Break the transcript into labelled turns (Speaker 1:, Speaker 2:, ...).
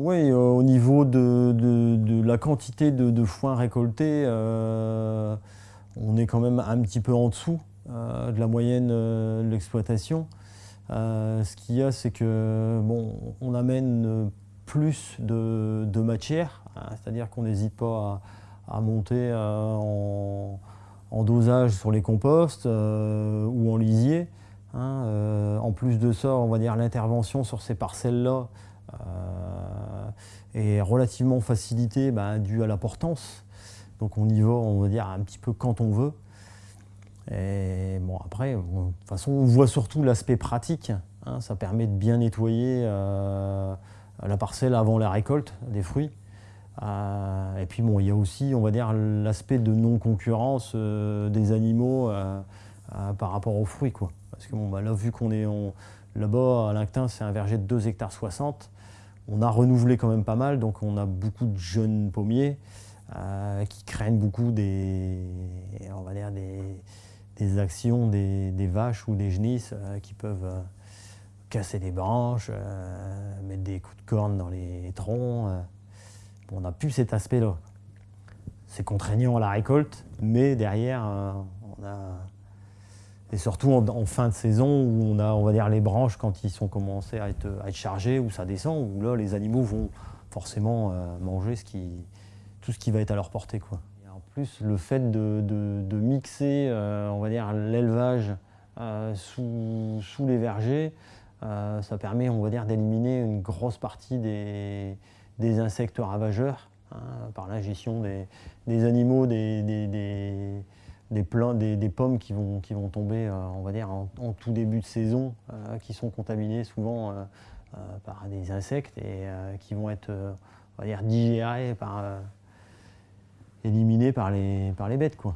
Speaker 1: Oui, au niveau de, la quantité de, foin récolté, on est quand même un petit peu en dessous de la moyenne de l'exploitation. ce qu'il y a, c'est que bon, on amène plus de, matière, hein, c'est-à-dire qu'on n'hésite pas à, monter en, dosage sur les composts ou en lisier. Hein, euh, en plus de ça, on va dire l'intervention sur ces parcelles-là euh, est relativement facilitée bah, due à la portance. Donc on y va, on va dire, un petit peu quand on veut. Et bon, après, de toute façon, on voit surtout l'aspect pratique. Hein. ça permet de bien nettoyer euh, la parcelle avant la récolte des fruits. et puis bon, il y a aussi, on va dire, l'aspect de non-concurrence des animaux par rapport aux fruits. Parce que bon, bah, là, vu qu'on est là-bas, à l'Inctin, c'est un verger de 2 hectares 60, on a renouvelé quand même pas mal, donc on a beaucoup de jeunes pommiers euh, qui craignent beaucoup des, actions des, vaches ou des genisses euh, qui peuvent euh, casser des branches, mettre des coups de corne dans les troncs. on n'a plus cet aspect-là. C'est contraignant à la récolte, mais derrière, on a et surtout en, fin de saison où on a, on va dire, les branches quand ils sont commencés à être, à être chargés, où ça descend, où là les animaux vont forcément euh, manger tout ce qui va être à leur portée. Quoi. en plus, le fait de, mixer, euh, on va dire, l'élevage euh, sous, sous, les vergers, ça permet, on va dire, d'éliminer une grosse partie des, des insectes ravageurs hein, par l'ingestion des, des, animaux, des, des des, des, pommes qui vont, qui vont tomber, euh, on va dire, en, tout début de saison, euh, qui sont contaminées souvent euh, par des insectes et qui vont être, on va dire, digérées par, éliminées par les, par les bêtes, quoi.